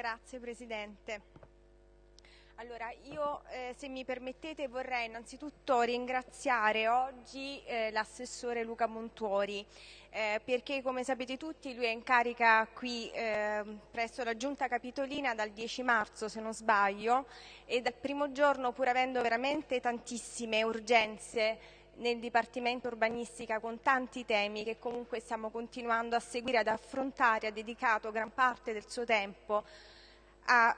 Grazie Presidente. Allora, io eh, se mi permettete vorrei innanzitutto ringraziare oggi eh, l'assessore Luca Montuori eh, perché come sapete tutti lui è in carica qui ehm, presso la Giunta Capitolina dal 10 marzo se non sbaglio e dal primo giorno pur avendo veramente tantissime urgenze nel Dipartimento Urbanistica con tanti temi che comunque stiamo continuando a seguire, ad affrontare, ha dedicato gran parte del suo tempo a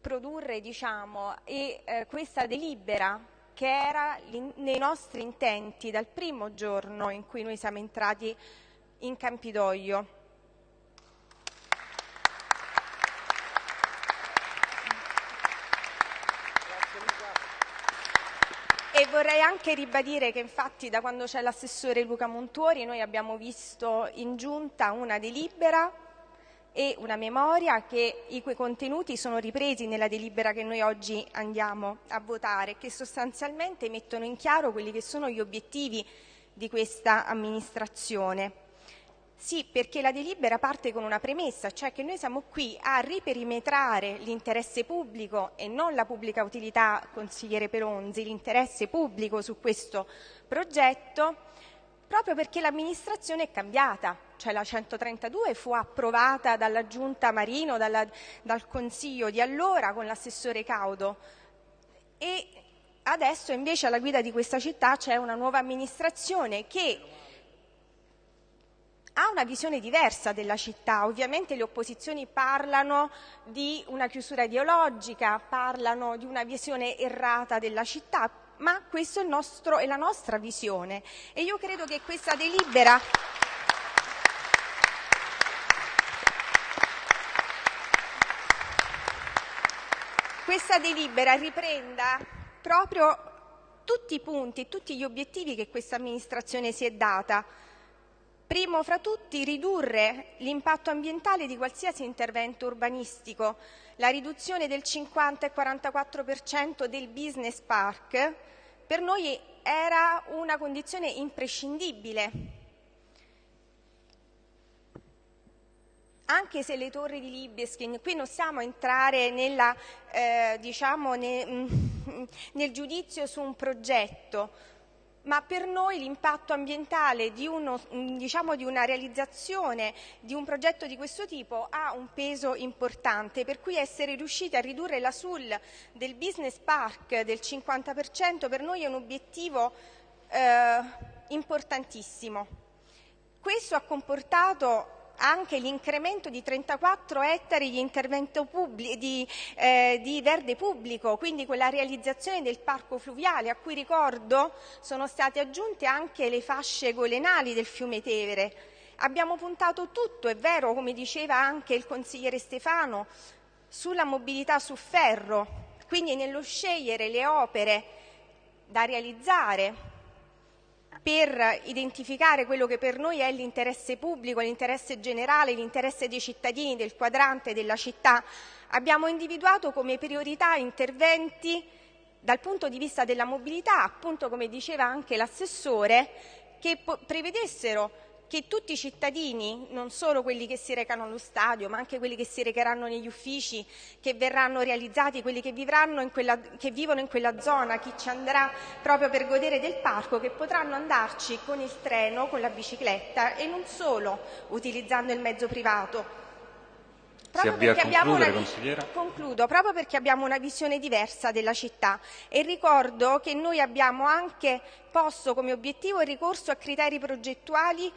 produrre diciamo, e, eh, questa delibera che era nei nostri intenti dal primo giorno in cui noi siamo entrati in Campidoglio. E vorrei anche ribadire che infatti da quando c'è l'assessore Luca Montuori noi abbiamo visto in giunta una delibera e una memoria che i cui contenuti sono ripresi nella delibera che noi oggi andiamo a votare, che sostanzialmente mettono in chiaro quelli che sono gli obiettivi di questa amministrazione. Sì, perché la delibera parte con una premessa, cioè che noi siamo qui a riperimetrare l'interesse pubblico e non la pubblica utilità, consigliere Peronzi, l'interesse pubblico su questo progetto, proprio perché l'amministrazione è cambiata, cioè la 132 fu approvata dalla Giunta Marino, dalla, dal Consiglio di allora con l'assessore Caudo. E adesso invece alla guida di questa città c'è una nuova amministrazione che ha una visione diversa della città. Ovviamente le opposizioni parlano di una chiusura ideologica, parlano di una visione errata della città, ma questa è, è, la nostra visione e io credo che questa delibera questa delibera riprenda proprio tutti i punti, tutti gli obiettivi che questa amministrazione si è data. Primo fra tutti ridurre l'impatto ambientale di qualsiasi intervento urbanistico, la riduzione del 50 e 44 per cento del business park per noi era una condizione imprescindibile. Anche se le torri di Libeskin, qui non stiamo a entrare nella, eh, diciamo, ne, nel giudizio su un progetto, ma per noi l'impatto ambientale di, uno, diciamo, di, una realizzazione di un progetto di questo tipo ha un peso importante, per cui essere riusciti a ridurre la SUL del business park del 50% per noi è un obiettivo eh, importantissimo. Questo ha comportato anche l'incremento di 34 ettari di, di, eh, di, verde pubblico, quindi quella realizzazione del parco fluviale a cui ricordo sono state aggiunte anche le fasce golenali del fiume Tevere. Abbiamo puntato tutto, è vero, come diceva anche il consigliere Stefano, sulla mobilità su ferro, quindi nello scegliere le opere da realizzare per identificare quello che per noi è l'interesse pubblico, l'interesse generale, l'interesse dei cittadini, del quadrante, della città, abbiamo individuato come priorità interventi dal punto di vista della mobilità, appunto come diceva anche l'assessore, che prevedessero che tutti i cittadini, non solo quelli che si recano allo stadio, ma anche quelli che si recheranno negli uffici, che verranno realizzati, quelli che, in quella, che vivono in quella zona, chi ci andrà proprio per godere del parco, che potranno andarci con il treno, con la bicicletta e non solo utilizzando il mezzo privato. Proprio perché, una, concludo, proprio perché abbiamo una visione diversa della città e ricordo che noi abbiamo anche posto come obiettivo il ricorso a criteri progettuali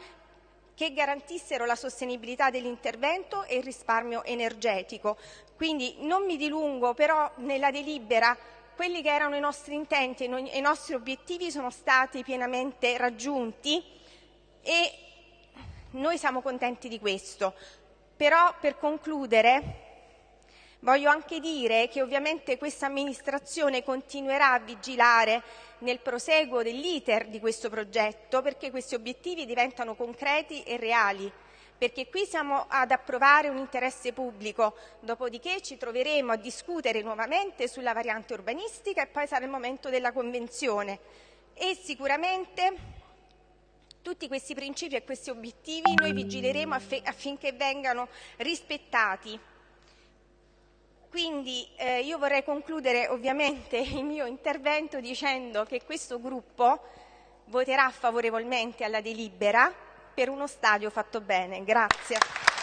che garantissero la sostenibilità dell'intervento e il risparmio energetico. Quindi non mi dilungo, però nella delibera quelli che erano i nostri intenti e i nostri obiettivi sono stati pienamente raggiunti e noi siamo contenti di questo. Però per concludere voglio anche dire che ovviamente questa amministrazione continuerà a vigilare nel proseguo dell'iter di questo progetto perché questi obiettivi diventano concreti e reali perché qui siamo ad approvare un interesse pubblico, dopodiché ci troveremo a discutere nuovamente sulla variante urbanistica e poi sarà il momento della convenzione. E sicuramente tutti questi principi e questi obiettivi noi vigileremo affinché vengano rispettati Quindi eh, io vorrei concludere ovviamente il mio intervento dicendo che questo gruppo voterà favorevolmente alla delibera per uno stadio fatto bene. Grazie.